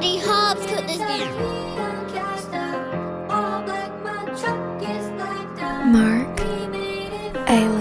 many hubs could this be? Mark, I